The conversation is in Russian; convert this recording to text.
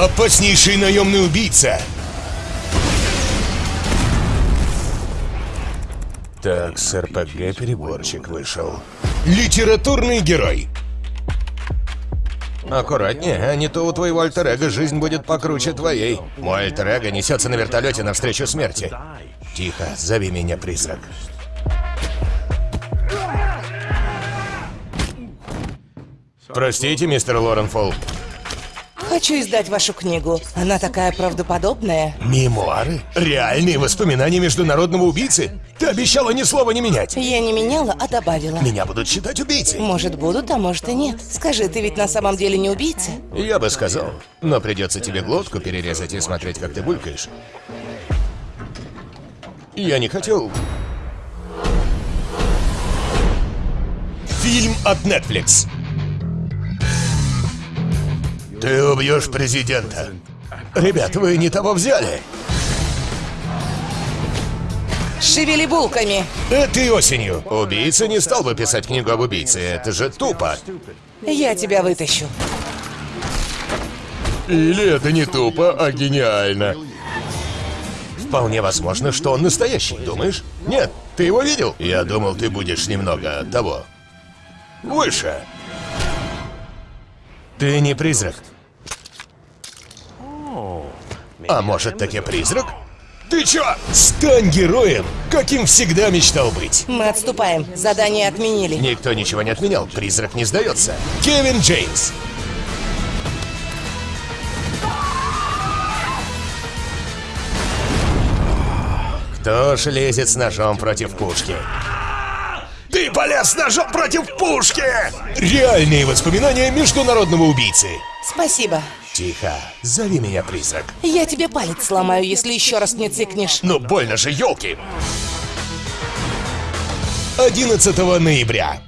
Опаснейший наемный убийца. Так, с РПГ переборчик вышел. Литературный герой. Аккуратнее, а не то у твоего альтер жизнь будет покруче твоей. Мой альтер несется на вертолете навстречу смерти. Тихо, зови меня призрак. Простите, мистер Лоренфолл. Хочу издать вашу книгу. Она такая правдоподобная. Мемуары? Реальные воспоминания международного убийцы? Ты обещала ни слова не менять. Я не меняла, а добавила. Меня будут считать убийцей. Может, будут, а может и нет. Скажи, ты ведь на самом деле не убийца? Я бы сказал. Но придется тебе глотку перерезать и смотреть, как ты булькаешь. Я не хотел... Фильм от Netflix. Ты убьешь президента. Ребят, вы не того взяли. Шевели булками. Этой осенью. Убийца не стал бы писать книгу об убийце. Это же тупо. Я тебя вытащу. Или это не тупо, а гениально. Вполне возможно, что он настоящий, думаешь? Нет, ты его видел? Я думал, ты будешь немного того. Выше. Ты не призрак. А может, таки призрак? Ты чё? Стань героем, каким всегда мечтал быть. Мы отступаем. Задание отменили. Никто ничего не отменял, призрак не сдается. Кевин Джеймс. Кто ж лезет с ножом против пушки? Ты полез ножом против пушки! Реальные воспоминания международного убийцы. Спасибо. Тихо, зови меня призрак. Я тебе палец сломаю, если еще раз не цикнешь. Ну больно же, елки! 11 ноября